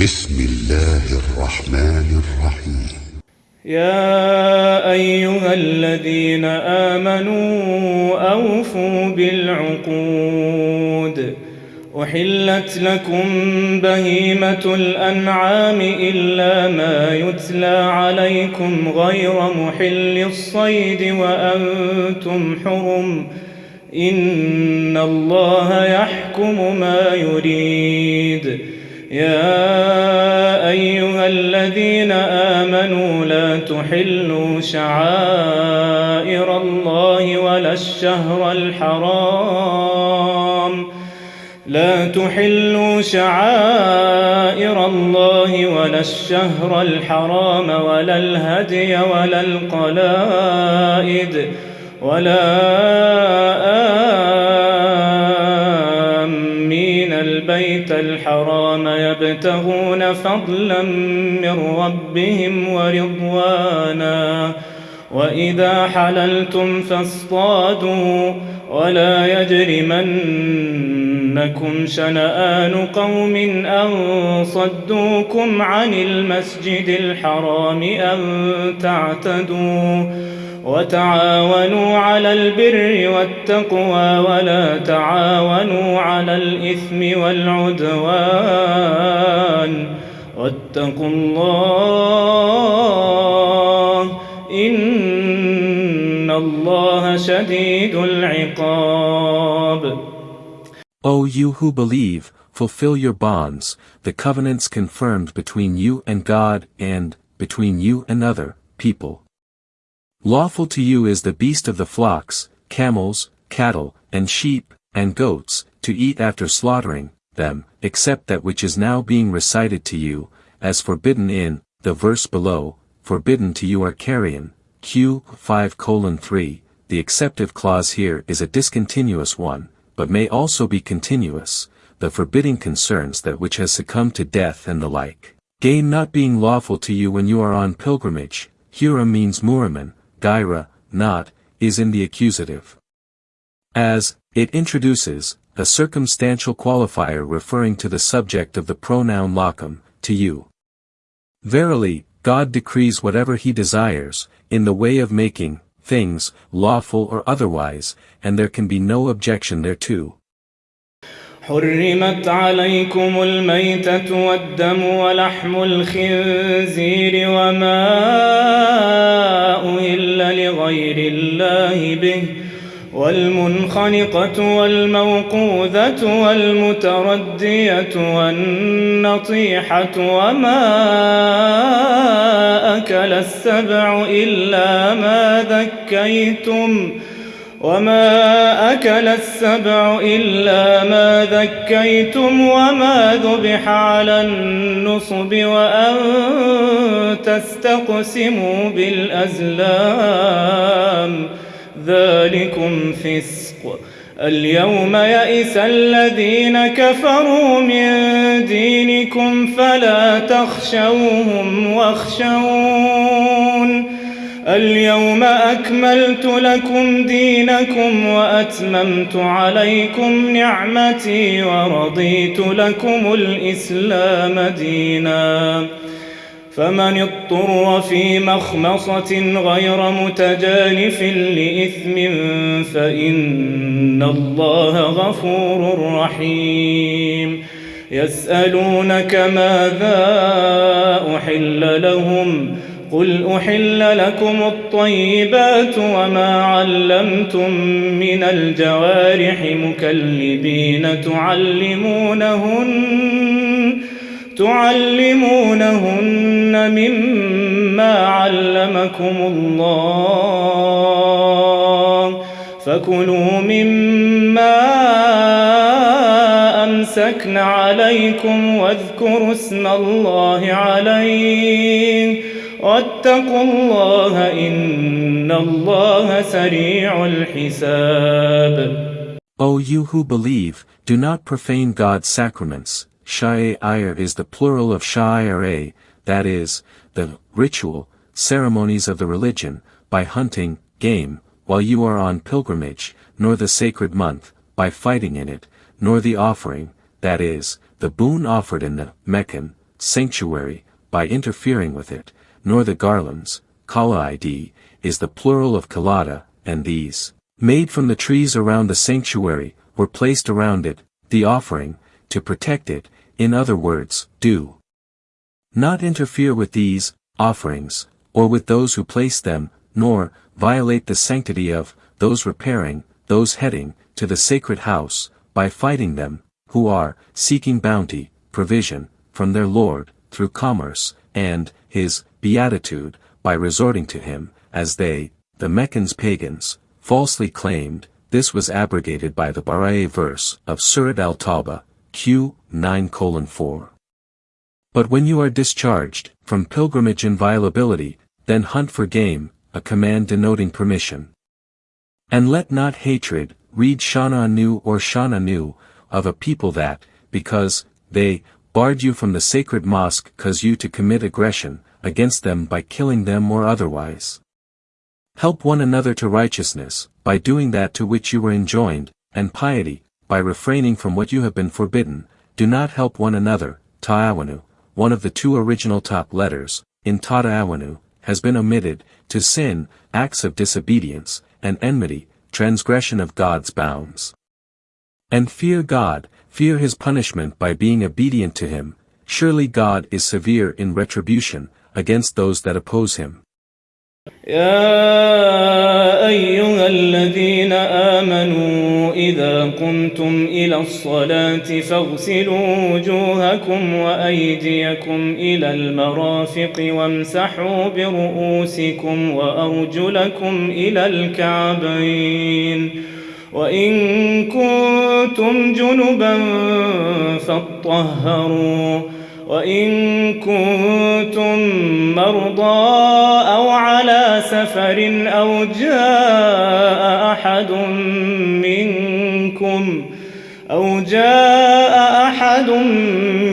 بسم الله الرحمن الرحيم. يا أيها الذين آمنوا أوفوا بالعقود. أحلت لكم بهيمة الأنعام إلا ما يتلى عليكم غير محل الصيد وأنتم حرم. إن الله يحكم ما يريد. يا أيها الذين آمنوا لا تحلوا شعائر الله ولا الشهر الحرام. لا تحلوا شعائر الله ولا الشهر الحرام ولا الهدي ولا القلائد ولا يبتغون فضلا من ربهم ورضوانا. وإذا حللتم فاصطادوا ولا يجرمنكم شنآن قوم أن صدوكم عن المسجد الحرام أن تعتدوا وتعاونوا على البر والتقوى ولا تعاونوا على الإثم والعدوان واتقوا الله الله شديد العقاب O you who believe, fulfill your bonds, the covenants confirmed between you and God and, between you and other, people. Lawful to you is the beast of the flocks, camels, cattle, and sheep, and goats, to eat after slaughtering them, except that which is now being recited to you, as forbidden in, the verse below, forbidden to you are carrion, Q 5 3, the exceptive clause here is a discontinuous one, but may also be continuous, the forbidding concerns that which has succumbed to death and the like. Gain not being lawful to you when you are on pilgrimage, Hura means Muraman, Gaira, not, is in the accusative. As, it introduces, a circumstantial qualifier referring to the subject of the pronoun lacum, to you. Verily, God decrees whatever he desires, in the way of making, things, lawful or otherwise, and there can be no objection thereto. حرمت عليكم الميتة والدم ولحم الخنزير وما أهل لغير الله به والمنخنقة والموقوذة والمتردية والنطيحة وما أكل السبع إلا ما ذكيتم وما أكل السبع إلا ما ذكيتم وما ذبح على النصب وأن تستقسموا بالأزلام ذلكم فسق. اليوم يئس الذين كفروا من دينكم فلا تخشوهم واخشون. اليوم أكملت لكم دينكم وأتممت عليكم نعمتي ورضيت لكم الإسلام دينا. فمن اضطر في مخمصة غير متجانف لإثم فإن الله غفور رحيم يسألونك ماذا أحل لهم ؟ قل أحل لكم الطيبات وما علمتم من الجوارح مكلبين تعلمونهن تعلمونهن مما علمكم الله فكلوا مما أمسكن عليكم واذكروا اسم الله عليه واتقوا الله إن الله سريع الحساب O you who believe, do not profane God's sacraments. Sha'ir is the plural of sha'ire, that is, the ritual, ceremonies of the religion, by hunting, game, while you are on pilgrimage, nor the sacred month, by fighting in it, nor the offering, that is, the boon offered in the Meccan, sanctuary, by interfering with it, nor the garlands, kalaid, is the plural of kalada, and these, made from the trees around the sanctuary, were placed around it, the offering, to protect it, in other words, do. Not interfere with these, offerings, or with those who place them, nor, violate the sanctity of, those repairing, those heading, to the sacred house, by fighting them, who are, seeking bounty, provision, from their Lord, through commerce, and, his, beatitude, by resorting to him, as they, the Meccans pagans, falsely claimed, this was abrogated by the Bara'a verse of Surat al-Tawbah, Q. 9 4. But when you are discharged, from pilgrimage inviolability, then hunt for game, a command denoting permission. And let not hatred, read Shana Anu or Shana Anu, of a people that, because, they, barred you from the sacred mosque cause you to commit aggression, against them by killing them or otherwise. Help one another to righteousness, by doing that to which you were enjoined, and piety, by refraining from what you have been forbidden, do not help one another, ta'awanu, one of the two original top letters, in ta'awanu, has been omitted, to sin, acts of disobedience, and enmity, transgression of God's bounds. And fear God, fear his punishment by being obedient to him, surely God is severe in retribution, against those that oppose him. يا أيها الذين آمنوا إذا قمتم إلى الصلاة فاغسلوا وجوهكم وأيديكم إلى المرافق وامسحوا برؤوسكم وأرجلكم إلى الكعبين وإن كنتم جنبا فاطهروا وإن كنتم مرضى أو على سفر أو جاء أحد منكم أو جاء أحد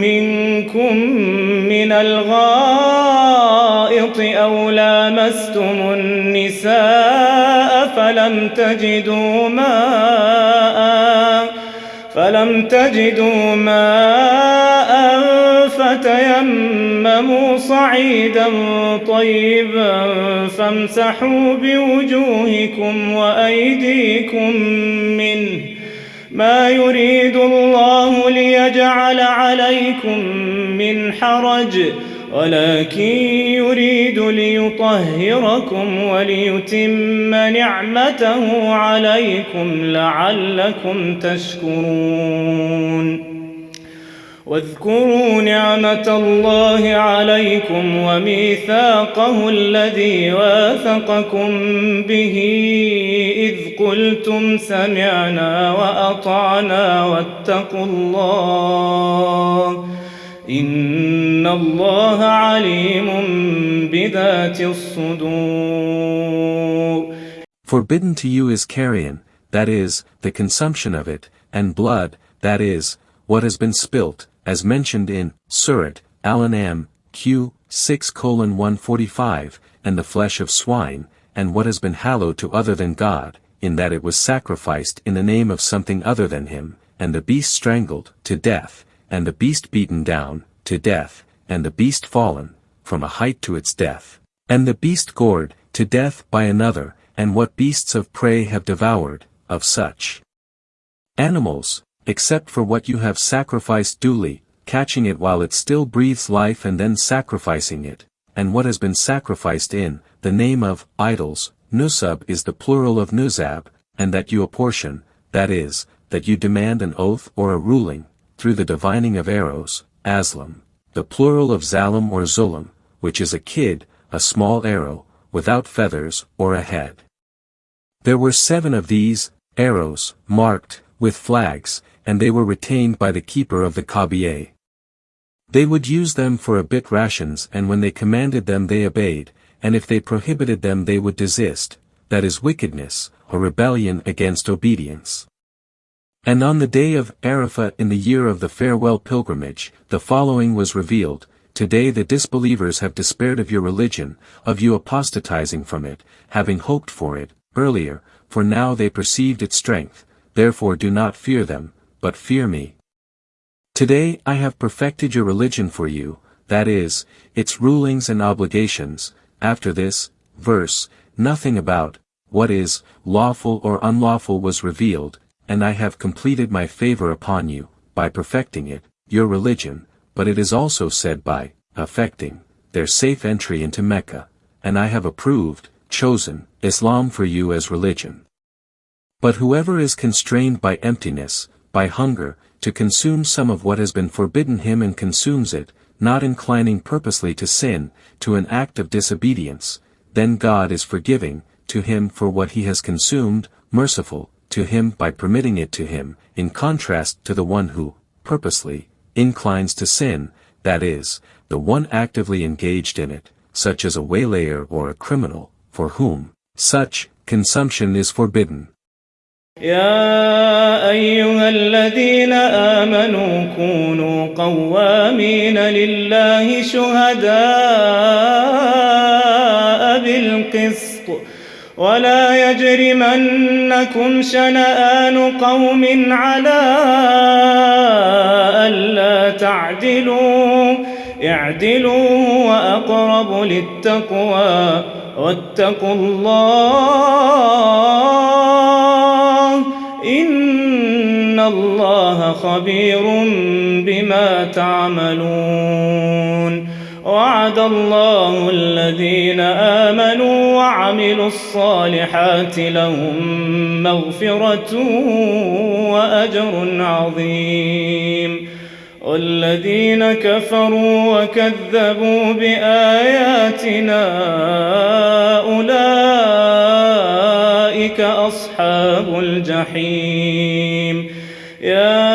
منكم من الغائط أو لامستم النساء فلم تجدوا ماء فلم تجدوا ماء فتيمموا صعيدا طيبا فامسحوا بوجوهكم وأيديكم منه. ما يريد الله ليجعل عليكم من حرج ولكن يريد ليطهركم وليتم نعمته عليكم لعلكم تشكرون. واذكروا نعمة الله عليكم وميثاقه الذي واثقكم به إذ قلتم سمعنا وأطعنا واتقوا الله إن الله عليم بذات الصدور. Forbidden to you is carrion, that is, the consumption of it, and blood, that is, what has been spilt, as mentioned in Surat Al-An'am, Q. 6 145, and the flesh of swine, and what has been hallowed to other than God, in that it was sacrificed in the name of something other than him, and the beast strangled, to death, and the beast beaten down, to death, and the beast fallen, from a height to its death, and the beast gored, to death by another, and what beasts of prey have devoured, of such animals, except for what you have sacrificed duly, catching it while it still breathes life and then sacrificing it, and what has been sacrificed in, the name of, idols, nusab is the plural of nuzab, and that you apportion, that is, that you demand an oath or a ruling, through the divining of arrows, aslam, the plural of zalim or zulam, which is a kid, a small arrow, without feathers, or a head. There were seven of these, arrows, marked, with flags, and they were retained by the keeper of the Kaaba. They would use them for a bit rations and when they commanded them they obeyed, and if they prohibited them they would desist, that is wickedness, or rebellion against obedience. And on the day of Arafah in the year of the farewell pilgrimage, the following was revealed, Today the disbelievers have despaired of your religion, of you apostatizing from it, having hoped for it, earlier, for now they perceived its strength, therefore do not fear them, but fear me. Today I have perfected your religion for you, that is, its rulings and obligations, after this, verse, nothing about, what is, lawful or unlawful was revealed, and I have completed my favor upon you, by perfecting it, your religion, but it is also said by, affecting, their safe entry into Mecca, and I have approved, chosen, Islam for you as religion. But whoever is constrained by emptiness, by hunger, to consume some of what has been forbidden him and consumes it, not inclining purposely to sin, to an act of disobedience, then God is forgiving, to him for what he has consumed, merciful, to him by permitting it to him, in contrast to the one who, purposely, inclines to sin, that is, the one actively engaged in it, such as a waylayer or a criminal, for whom, such, consumption is forbidden. يا أيها الذين آمنوا كونوا قوامين لله شهداء بالقسط ولا يجرمنكم شنآن قوم على ألا تعدلوا اعدلوا وأقرب للتقوى واتقوا الله خبير بما تعملون. وعد الله الذين آمنوا وعملوا الصالحات لهم مغفرة وأجر عظيم. والذين كفروا وكذبوا بآياتنا أولئك أصحاب الجحيم. يا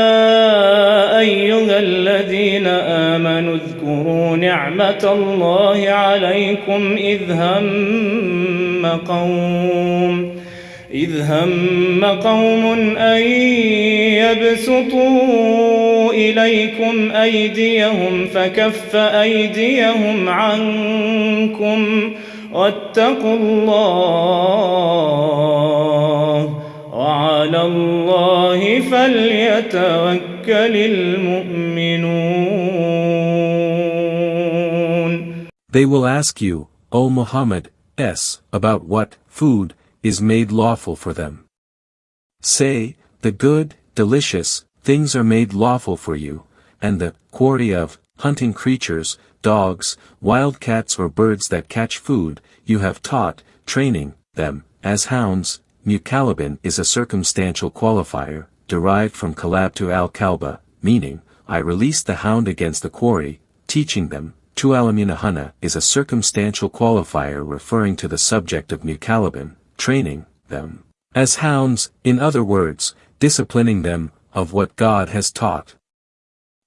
نعمة الله عليكم إذ هم قوم إذ هم قوم أن يبسطوا إليكم أيديهم فكف أيديهم عنكم واتقوا الله وعلى الله فليتوكل المؤمنون. They will ask you, O Muhammad, s, about what, food, is made lawful for them. Say, the good, delicious, things are made lawful for you, and the quarry of, hunting creatures, dogs, wild cats or birds that catch food, you have taught, training, them, as hounds, Mukalabin is a circumstantial qualifier, derived from kalab to al-kalba, meaning, I released the hound against the quarry, teaching them, Tualamunahana is a circumstantial qualifier referring to the subject of Mukalabin, training, them, as hounds, in other words, disciplining them, of what God has taught.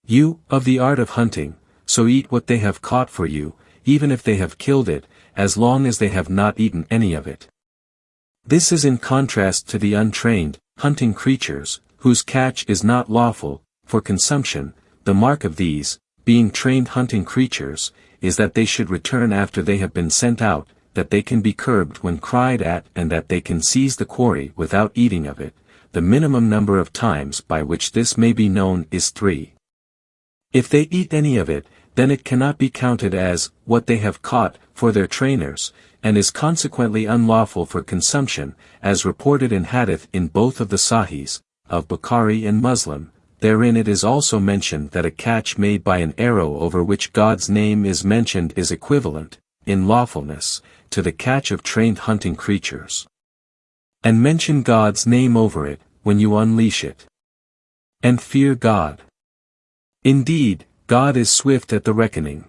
You, of the art of hunting, so eat what they have caught for you, even if they have killed it, as long as they have not eaten any of it. This is in contrast to the untrained, hunting creatures, whose catch is not lawful, for consumption, the mark of these, being trained hunting creatures, is that they should return after they have been sent out, that they can be curbed when cried at and that they can seize the quarry without eating of it, the minimum number of times by which this may be known is three. If they eat any of it, then it cannot be counted as, what they have caught, for their trainers, and is consequently unlawful for consumption, as reported in Hadith in both of the Sahihs, of Bukhari and Muslim, therein it is also mentioned that a catch made by an arrow over which God's name is mentioned is equivalent, in lawfulness, to the catch of trained hunting creatures. And mention God's name over it, when you unleash it. And fear God. Indeed, God is swift at the reckoning.